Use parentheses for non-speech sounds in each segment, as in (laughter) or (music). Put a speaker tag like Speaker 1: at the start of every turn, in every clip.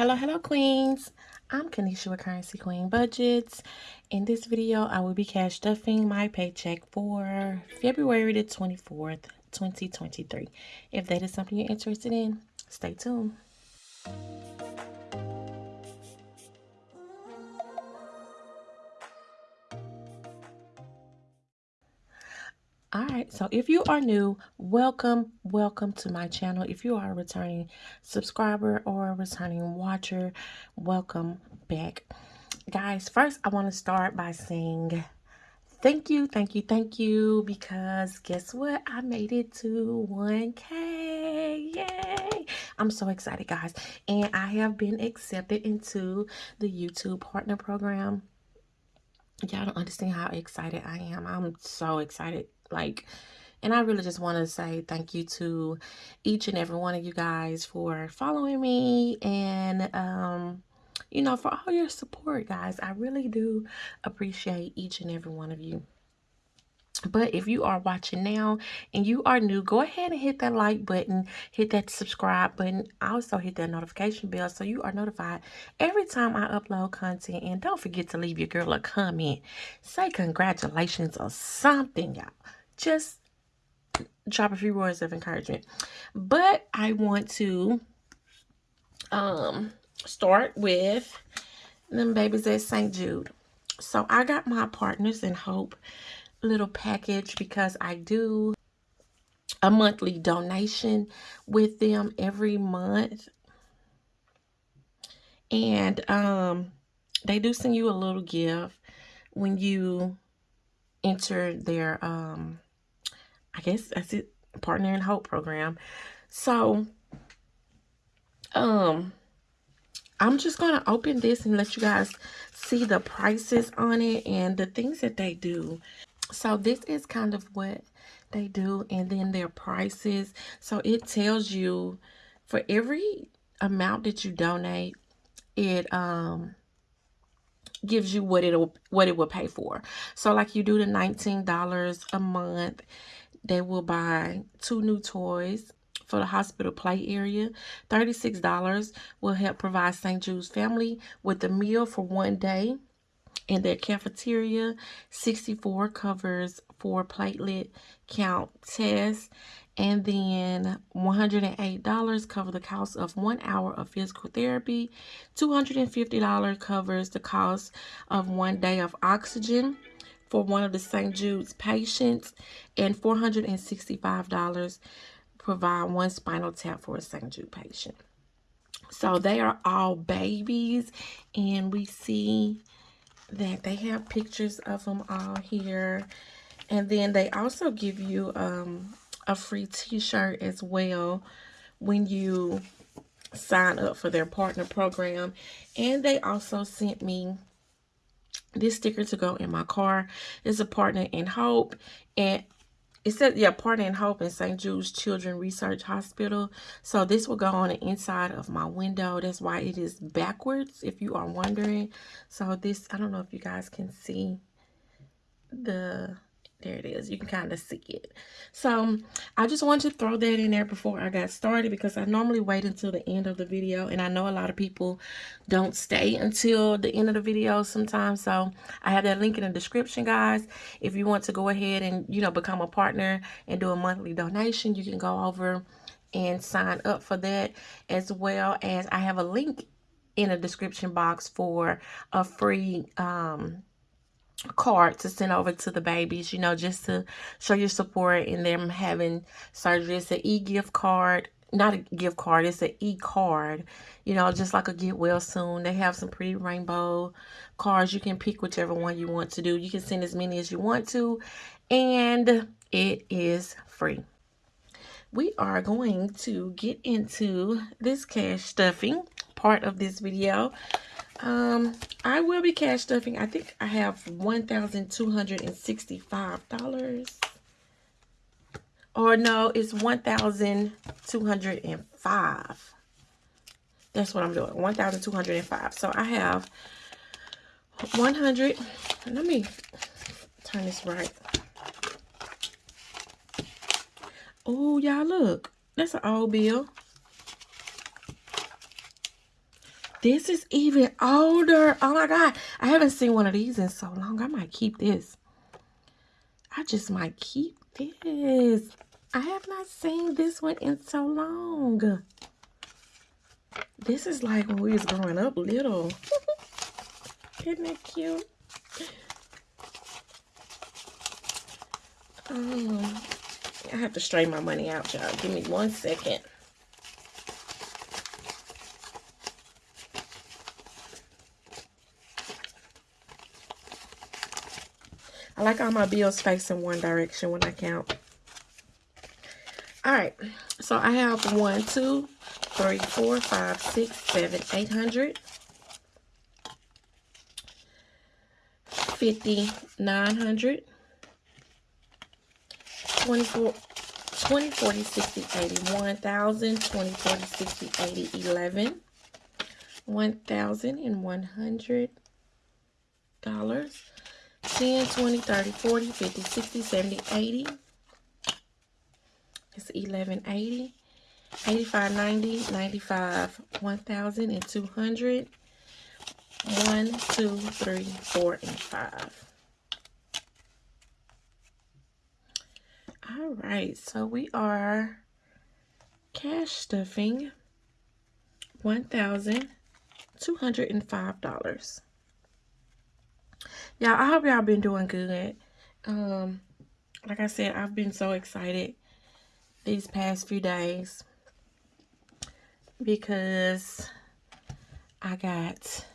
Speaker 1: Hello, hello, queens. I'm Kanisha with Currency Queen Budgets. In this video, I will be cash stuffing my paycheck for February the 24th, 2023. If that is something you're interested in, stay tuned. All right so if you are new welcome welcome to my channel. If you are a returning subscriber or a returning watcher welcome back. Guys first i want to start by saying thank you thank you thank you because guess what? I made it to 1k yay! I'm so excited guys. And i have been accepted into the youtube partner program. Y'all don't understand how excited i am. I'm so excited like, and I really just want to say thank you to each and every one of you guys for following me and, um, you know, for all your support, guys. I really do appreciate each and every one of you. But if you are watching now and you are new, go ahead and hit that like button, hit that subscribe button, also hit that notification bell so you are notified every time I upload content. And don't forget to leave your girl a comment. Say congratulations or something, y'all just drop a few words of encouragement. But I want to um start with them babies at St. Jude. So I got my Partners in Hope little package because I do a monthly donation with them every month. And um they do send you a little gift when you enter their um I guess that's it, Partner in Hope program. So, um, I'm just going to open this and let you guys see the prices on it and the things that they do. So this is kind of what they do and then their prices. So it tells you for every amount that you donate, it um gives you what it'll what it will pay for. So like you do the $19 a month they will buy two new toys for the hospital play area. $36 will help provide St. Jude's family with a meal for one day in their cafeteria. 64 covers for platelet count tests. And then $108 cover the cost of one hour of physical therapy. $250 covers the cost of one day of oxygen for one of the St. Jude's patients and $465 provide one spinal tap for a St. Jude patient. So they are all babies and we see that they have pictures of them all here. And then they also give you um, a free t-shirt as well when you sign up for their partner program. And they also sent me this sticker to go in my car. Is a partner in hope and it says yeah partner in hope in st jude's children research hospital. So this will go on the inside of my window. That's why it is backwards if you are wondering. So this i don't know if you guys can see the there it is. You can kind of see it. So i just wanted to throw that in there before i got started because i normally wait until the end of the video and i know a lot of people don't stay until the end of the video sometimes so i have that link in the description guys. If you want to go ahead and you know become a partner and do a monthly donation you can go over and sign up for that as well as i have a link in the description box for a free um card to send over to the babies, you know, just to show your support in them having surgery. It's an e-gift card. Not a gift card, it's an e-card. You know, just like a get well soon. They have some pretty rainbow cards. You can pick whichever one you want to do. You can send as many as you want to. And it is free. We are going to get into this cash stuffing part of this video. Um, I will be cash stuffing. I think I have $1,265. Or no, it's 1,205. That's what I'm doing. 1,205. So I have 100. Let me turn this right. Oh, y'all look. That's an old bill. This is even older. Oh my God. I haven't seen one of these in so long. I might keep this. I just might keep this. I have not seen this one in so long. This is like when we was growing up little. (laughs) Isn't that cute? Um, I have to straighten my money out, y'all. Give me one second. I like all my bills facing one direction when I count. All right, so I have one, two, three, four, five, six, seven, eight hundred. 50, 900, 24, 20, 40, 60, 80, 1,000, 20, 40, 60, 80, 11, 1,000 and 100 dollars, 10, 20, 30, 40, 50, 60, 70, 80. It's 1180, 85, 90, 95, 1,200, 1, 2, 3, 4, and 5. All right, so we are cash stuffing $1,205. Y'all, I hope y'all been doing good. Um, like I said, I've been so excited these past few days because I got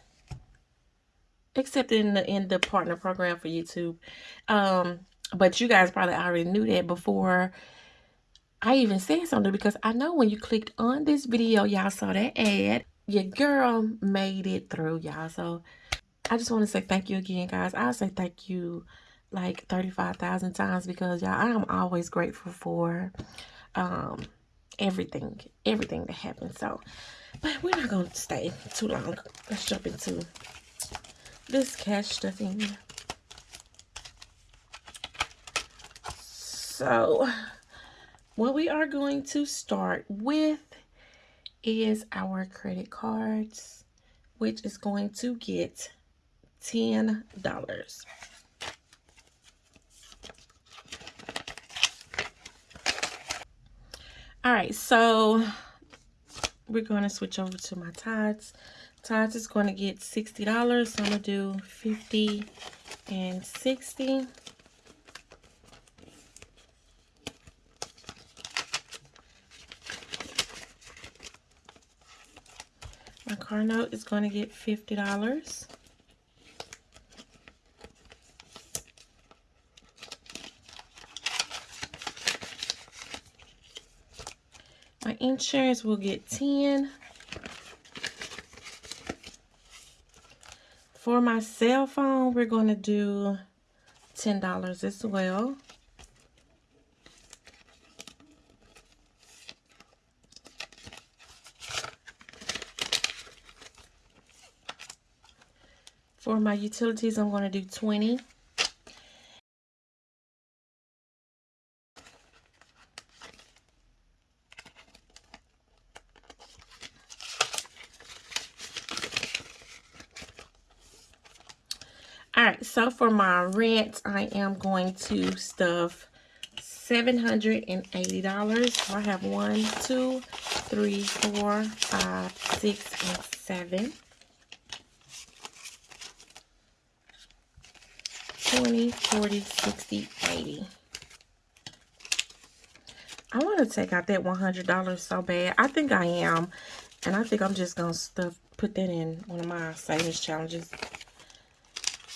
Speaker 1: accepted in the in the partner program for YouTube. Um, but you guys probably already knew that before I even said something because I know when you clicked on this video, y'all saw that ad. Your girl made it through, y'all. So I just want to say thank you again, guys. I'll say thank you like 35,000 times because y'all, I am always grateful for um, everything, everything that happened. So, but we're not going to stay too long. Let's jump into this cash stuffing. So, what we are going to start with is our credit cards, which is going to get $10. All right, so we're going to switch over to my Tides. Tides is going to get $60. So I'm going to do 50 and 60. My car note is going to get $50. My insurance will get 10. For my cell phone, we're going to do $10 as well. For my utilities, I'm going to do 20. All right, so for my rent, I am going to stuff $780. So I have one, two, three, four, five, six, and seven. 20, 40, 60, 80. I want to take out that $100 so bad. I think I am. And I think I'm just going to stuff, put that in one of my savings challenges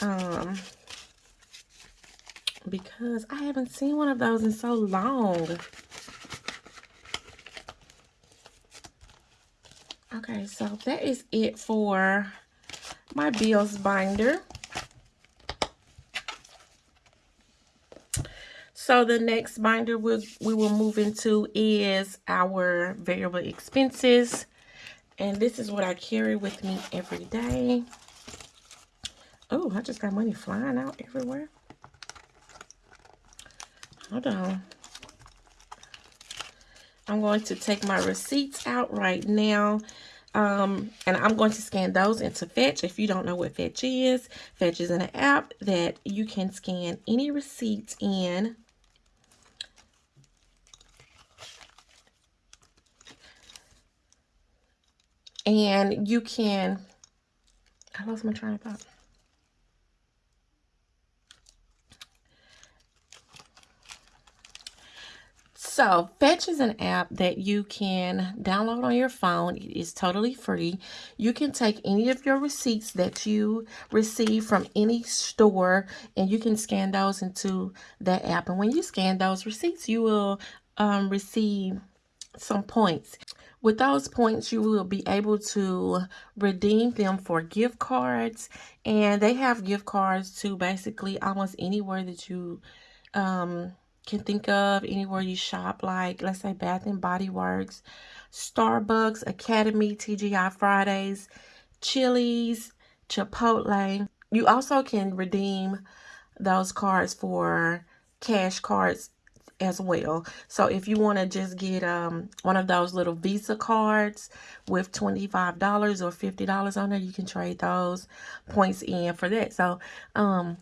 Speaker 1: um because I haven't seen one of those in so long. Okay, so that is it for my bills binder. So the next binder we'll, we will move into is our variable expenses. And this is what I carry with me every day. Oh, I just got money flying out everywhere. Hold on. I'm going to take my receipts out right now. Um, and I'm going to scan those into Fetch. If you don't know what Fetch is, Fetch is an app that you can scan any receipts in. And you can, I lost my train of thought. So, Fetch is an app that you can download on your phone. It is totally free. You can take any of your receipts that you receive from any store and you can scan those into that app. And when you scan those receipts, you will um, receive some points. With those points, you will be able to redeem them for gift cards. And they have gift cards to basically almost anywhere that you um, can think of anywhere you shop like let's say Bath and Body Works, Starbucks, Academy, TGI Fridays, Chili's, Chipotle. You also can redeem those cards for cash cards as well. So if you want to just get um, one of those little Visa cards with $25 or $50 on there, you can trade those points in for that. So um,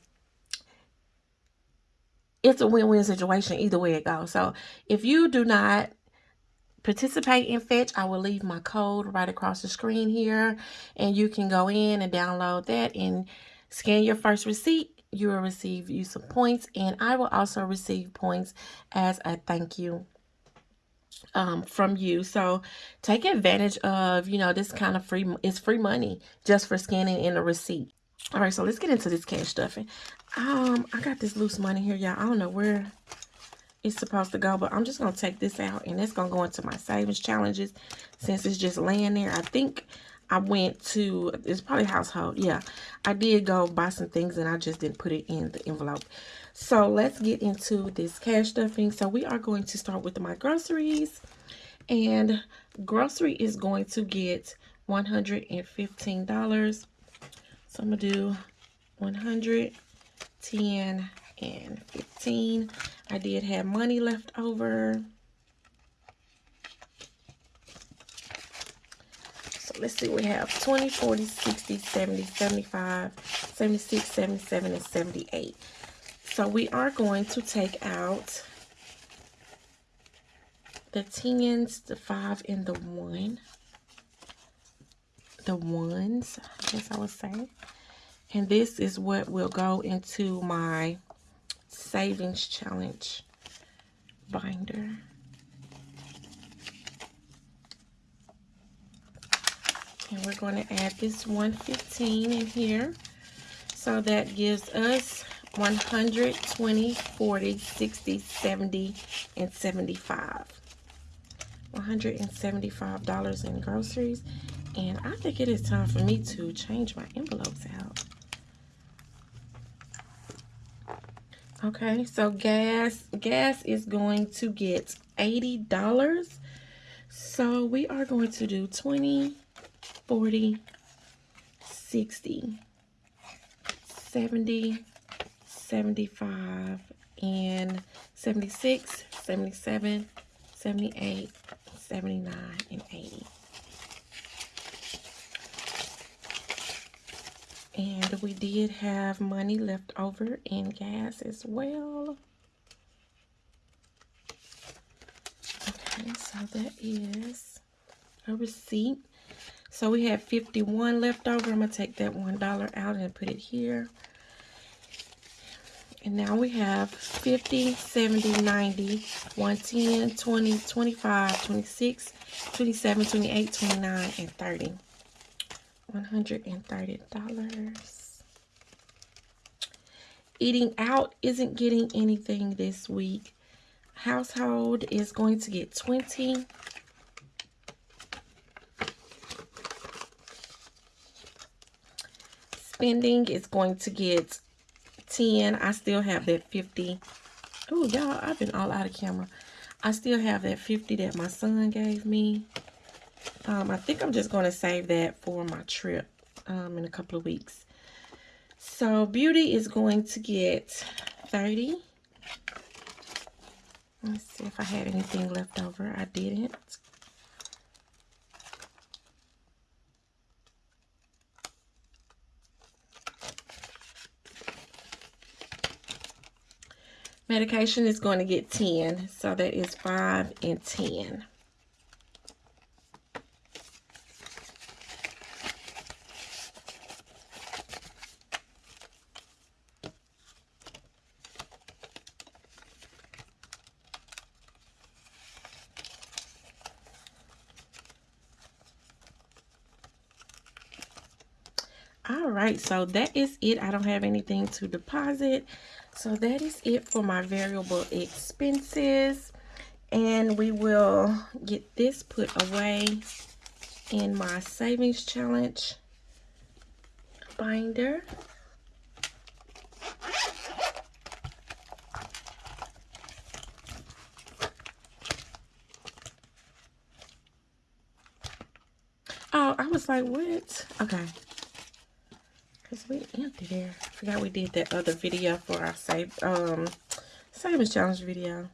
Speaker 1: it's a win-win situation either way it goes. So if you do not participate in Fetch, I will leave my code right across the screen here. And you can go in and download that and scan your first receipt. You will receive you some points. And I will also receive points as a thank you um, from you. So take advantage of, you know, this kind of free, it's free money just for scanning in a receipt. All right, so let's get into this cash stuffing. Um, I got this loose money here, y'all. I don't know where it's supposed to go, but I'm just to take this out, and it's to go into my savings challenges since it's just laying there. I think I went to, it's probably household. Yeah, I did go buy some things, and I just didn't put it in the envelope. So let's get into this cash stuffing. So we are going to start with my groceries, and grocery is going to get $115 so I'm going to do 100, 10, and 15. I did have money left over. So let's see, we have 20, 40, 60, 70, 75, 76, 77, and 78. So we are going to take out the 10s, the 5, and the 1 the ones, I guess I would say. And this is what will go into my savings challenge binder. And we're going to add this 115 in here. So that gives us 120, 40, 60, 70, and 75. $175 in groceries and I think it is time for me to change my envelopes out. Okay, so gas gas is going to get $80. So we are going to do 20, 40, 60, 70, 75, and 76, 77, 78, 79, and 80. And we did have money left over in gas as well. Okay, so that is a receipt. So we have 51 left over. I'm to take that $1 out and put it here. And now we have 50, 70, 90, 110, 20, 25, 26, 27, 28, 29, and 30. $130. Eating out isn't getting anything this week. Household is going to get 20. Spending is going to get 10. I still have that 50. Oh, y'all, I've been all out of camera. I still have that 50 that my son gave me. Um, I think I'm just going to save that for my trip um, in a couple of weeks. So beauty is going to get 30. Let's see if I had anything left over. I didn't. Medication is going to get 10. So that is 5 and 10. All right so that is it i don't have anything to deposit so that is it for my variable expenses and we will get this put away in my savings challenge binder Oh, I was like, what? Okay. Because we empty there. I forgot we did that other video for our save um savings challenge video.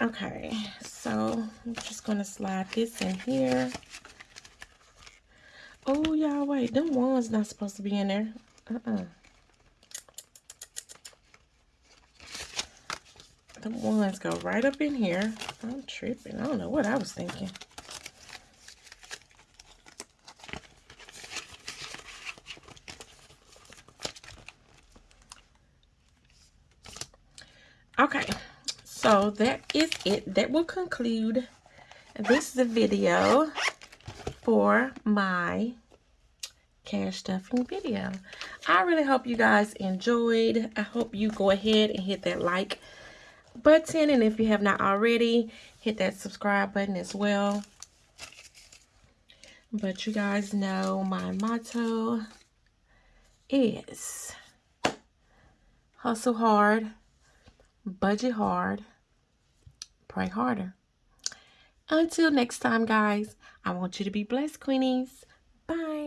Speaker 1: Okay, so I'm just gonna slide this in here. Oh y'all wait, them ones not supposed to be in there. Uh-uh. Them ones go right up in here. I'm tripping. I don't know what I was thinking. Okay, so that is it. That will conclude this video for my cash stuffing video. I really hope you guys enjoyed. I hope you go ahead and hit that like button. And if you have not already, hit that subscribe button as well. But you guys know my motto is hustle hard budget hard, pray harder. Until next time, guys, I want you to be blessed, Queenies. Bye.